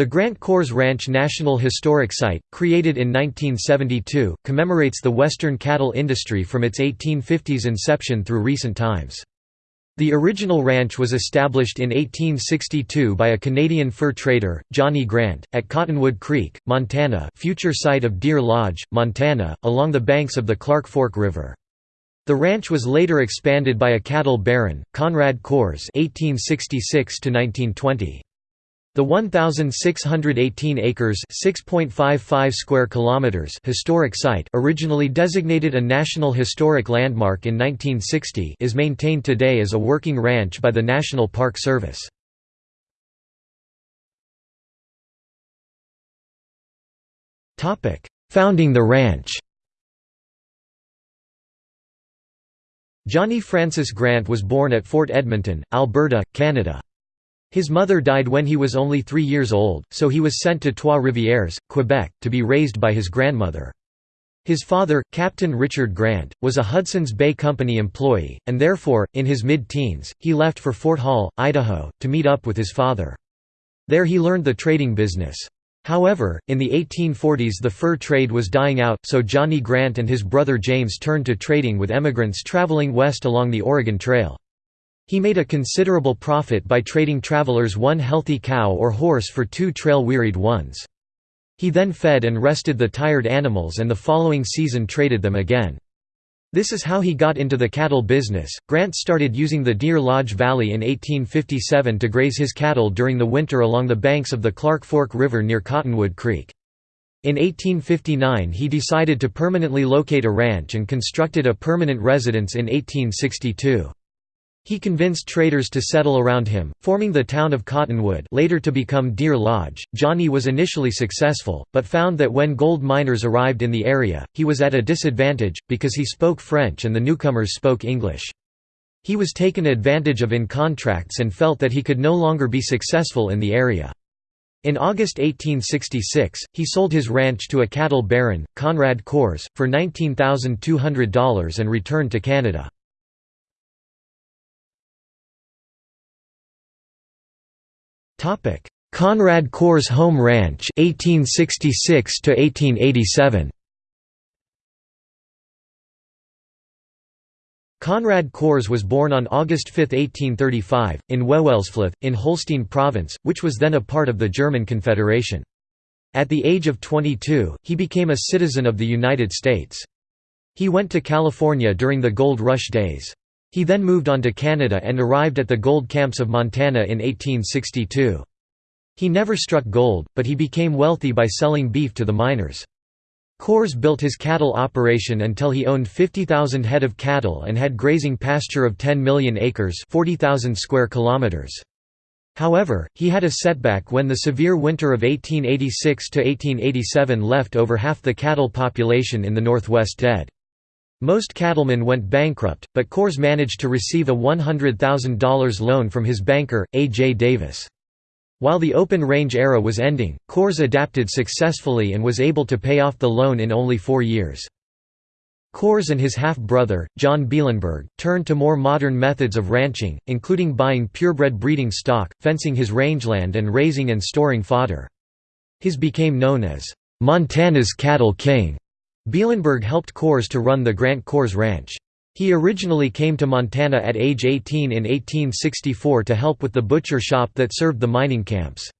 The Grant Kohrs Ranch National Historic Site, created in 1972, commemorates the western cattle industry from its 1850s inception through recent times. The original ranch was established in 1862 by a Canadian fur trader, Johnny Grant, at Cottonwood Creek, Montana future site of Deer Lodge, Montana, along the banks of the Clark Fork River. The ranch was later expanded by a cattle baron, Conrad Kohrs (1866–1920). The 1618 acres (6.55 square kilometers) historic site, originally designated a National Historic Landmark in 1960, is maintained today as a working ranch by the National Park Service. Topic: Founding the ranch. Johnny Francis Grant was born at Fort Edmonton, Alberta, Canada. His mother died when he was only three years old, so he was sent to Trois-Rivières, Quebec, to be raised by his grandmother. His father, Captain Richard Grant, was a Hudson's Bay Company employee, and therefore, in his mid-teens, he left for Fort Hall, Idaho, to meet up with his father. There he learned the trading business. However, in the 1840s the fur trade was dying out, so Johnny Grant and his brother James turned to trading with emigrants traveling west along the Oregon Trail. He made a considerable profit by trading travelers one healthy cow or horse for two trail-wearied ones. He then fed and rested the tired animals and the following season traded them again. This is how he got into the cattle business. Grant started using the Deer Lodge Valley in 1857 to graze his cattle during the winter along the banks of the Clark Fork River near Cottonwood Creek. In 1859 he decided to permanently locate a ranch and constructed a permanent residence in 1862. He convinced traders to settle around him, forming the town of Cottonwood later to become Deer Lodge. Johnny was initially successful, but found that when gold miners arrived in the area, he was at a disadvantage, because he spoke French and the newcomers spoke English. He was taken advantage of in contracts and felt that he could no longer be successful in the area. In August 1866, he sold his ranch to a cattle baron, Conrad Kohrs, for $19,200 and returned to Canada. Topic: Conrad Kohrs Home Ranch 1866 to 1887. Conrad Kohrs was born on August 5, 1835, in Wewelsfleth, in Holstein Province, which was then a part of the German Confederation. At the age of 22, he became a citizen of the United States. He went to California during the Gold Rush days. He then moved on to Canada and arrived at the gold camps of Montana in 1862. He never struck gold, but he became wealthy by selling beef to the miners. Kohrs built his cattle operation until he owned 50,000 head of cattle and had grazing pasture of 10 million acres 40,000 square kilometers. However, he had a setback when the severe winter of 1886–1887 left over half the cattle population in the Northwest dead. Most cattlemen went bankrupt, but Kohrs managed to receive a $100,000 loan from his banker, A. J. Davis. While the open range era was ending, Kohrs adapted successfully and was able to pay off the loan in only four years. Kohrs and his half-brother, John Bielenberg, turned to more modern methods of ranching, including buying purebred breeding stock, fencing his rangeland and raising and storing fodder. His became known as, "'Montana's Cattle King' Bielenberg helped Kohrs to run the Grant Kohrs Ranch. He originally came to Montana at age 18 in 1864 to help with the butcher shop that served the mining camps.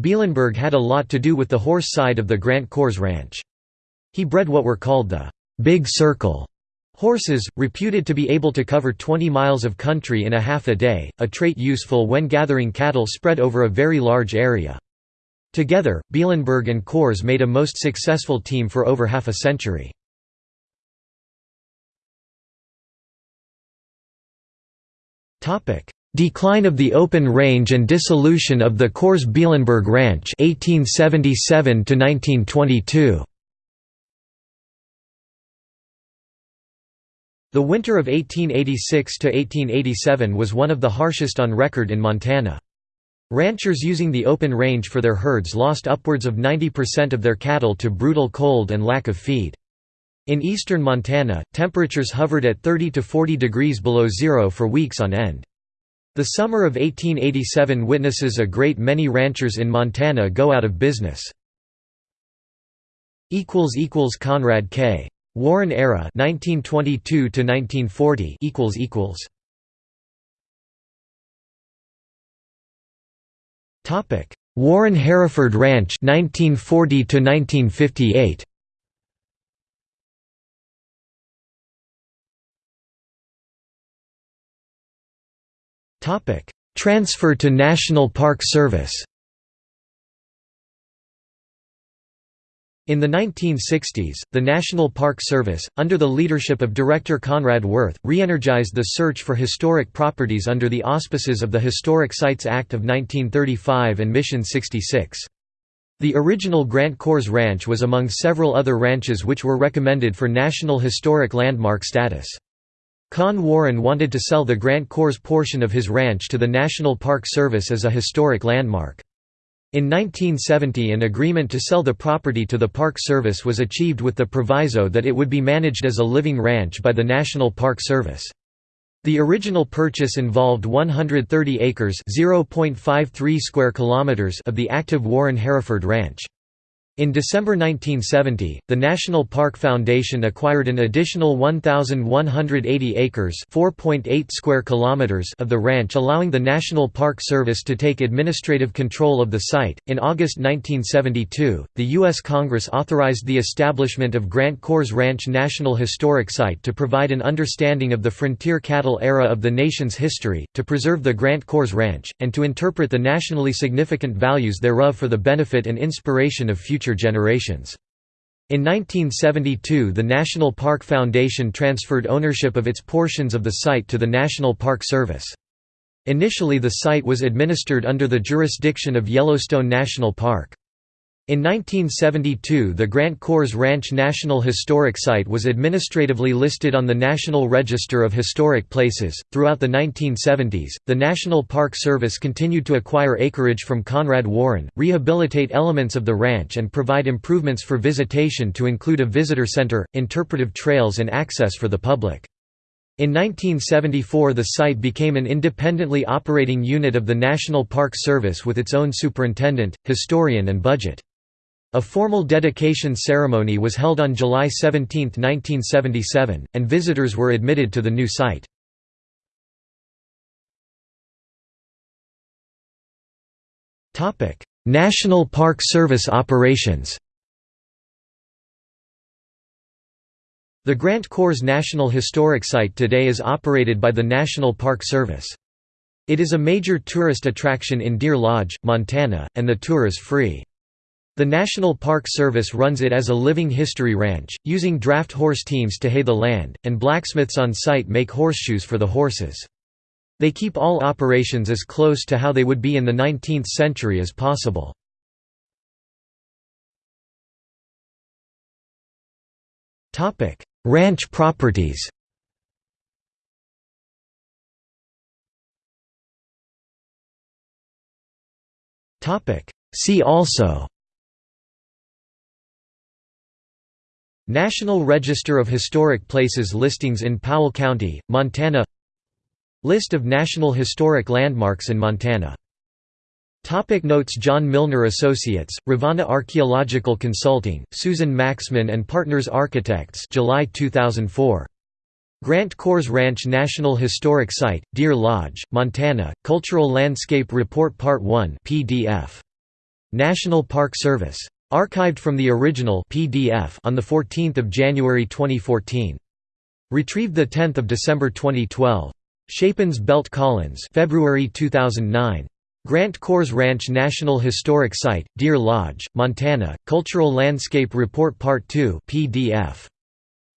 Bielenberg had a lot to do with the horse side of the Grant Kohrs Ranch. He bred what were called the «Big Circle» horses, reputed to be able to cover 20 miles of country in a half a day, a trait useful when gathering cattle spread over a very large area. Together, Bielenberg and Kohrs made a most successful team for over half a century. Decline of the open range and dissolution of the Kohrs-Bielenberg Ranch 1877 1922. The winter of 1886–1887 was one of the harshest on record in Montana. Ranchers using the open range for their herds lost upwards of 90% of their cattle to brutal cold and lack of feed. In eastern Montana, temperatures hovered at 30 to 40 degrees below zero for weeks on end. The summer of 1887 witnesses a great many ranchers in Montana go out of business. Conrad K. Warren era 1922 to 1940 Topic. Warren Hereford Ranch 1940 to 1958 Topic. Transfer to National Park Service In the 1960s, the National Park Service, under the leadership of Director Conrad Wirth, re-energized the search for historic properties under the auspices of the Historic Sites Act of 1935 and Mission 66. The original Grant Kohrs Ranch was among several other ranches which were recommended for National Historic Landmark status. Con Warren wanted to sell the Grant Kohrs portion of his ranch to the National Park Service as a historic landmark. In 1970 an agreement to sell the property to the Park Service was achieved with the proviso that it would be managed as a living ranch by the National Park Service. The original purchase involved 130 acres (0.53 square kilometers) of the active Warren Hereford Ranch. In December 1970, the National Park Foundation acquired an additional 1,180 acres (4.8 square kilometers) of the ranch, allowing the National Park Service to take administrative control of the site. In August 1972, the U.S. Congress authorized the establishment of Grant Kohrs Ranch National Historic Site to provide an understanding of the frontier cattle era of the nation's history, to preserve the Grant Kohrs Ranch, and to interpret the nationally significant values thereof for the benefit and inspiration of future future generations. In 1972 the National Park Foundation transferred ownership of its portions of the site to the National Park Service. Initially the site was administered under the jurisdiction of Yellowstone National Park. In 1972 the Grant Kohrs Ranch National Historic Site was administratively listed on the National Register of Historic Places. Throughout the 1970s, the National Park Service continued to acquire acreage from Conrad Warren, rehabilitate elements of the ranch and provide improvements for visitation to include a visitor center, interpretive trails and access for the public. In 1974 the site became an independently operating unit of the National Park Service with its own superintendent, historian and budget. A formal dedication ceremony was held on July 17, 1977, and visitors were admitted to the new site. National Park Service operations The Grant Kohrs National Historic Site today is operated by the National Park Service. It is a major tourist attraction in Deer Lodge, Montana, and the tour is free. The National Park Service runs it as a living history ranch, using draft horse teams to hay the land, and blacksmiths on site make horseshoes for the horses. They keep all operations as close to how they would be in the 19th century as possible. Ranch properties See also National Register of Historic Places listings in Powell County, Montana List of National Historic Landmarks in Montana Topic notes John Milner Associates, Rivanna Archaeological Consulting, Susan Maxman and Partners Architects July 2004. Grant Kohrs Ranch National Historic Site, Deer Lodge, Montana, Cultural Landscape Report Part 1 PDF. National Park Service. Archived from the original PDF on 14 January 2014. Retrieved 10 December 2012. Chapins Belt Collins February 2009. Grant Kohrs Ranch National Historic Site, Deer Lodge, Montana, Cultural Landscape Report Part 2 PDF.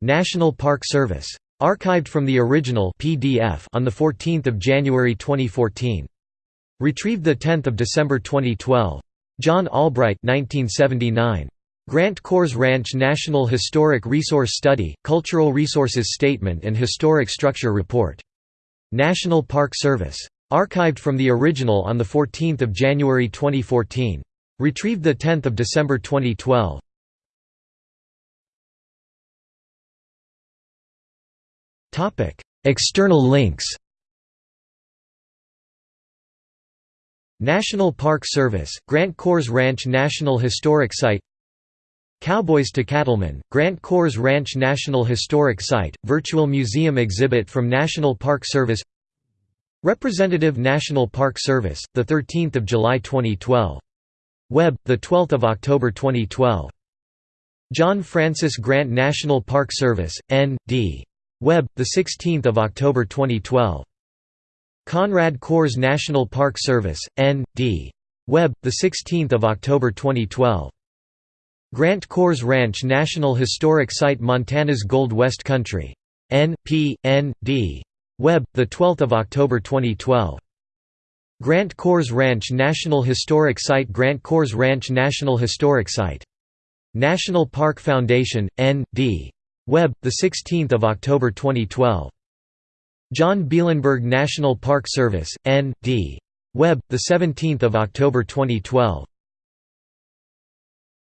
National Park Service. Archived from the original PDF on 14 January 2014. Retrieved 10 December 2012. John Albright 1979. Grant Kohrs Ranch National Historic Resource Study, Cultural Resources Statement and Historic Structure Report. National Park Service. Archived from the original on 14 January 2014. Retrieved 10 December 2012. External links National Park Service, Grant Kohrs Ranch National Historic Site Cowboys to Cattlemen, Grant Kohrs Ranch National Historic Site, virtual museum exhibit from National Park Service Representative National Park Service, 13 July 2012. Web, 12 October 2012. John Francis Grant National Park Service, N.D. Web, 16 October 2012. Conrad Kohrs National Park Service, N.D. Web, 16 October 2012. Grant Kohrs Ranch National Historic Site Montana's Gold West Country. N.P. N.D. Web, 12 October 2012. Grant Kohrs Ranch National Historic Site Grant Kohrs Ranch National Historic Site. National Park Foundation, N.D. Web, 16 October 2012. John Bielenberg National Park Service, N.D. Web, 17 October 2012.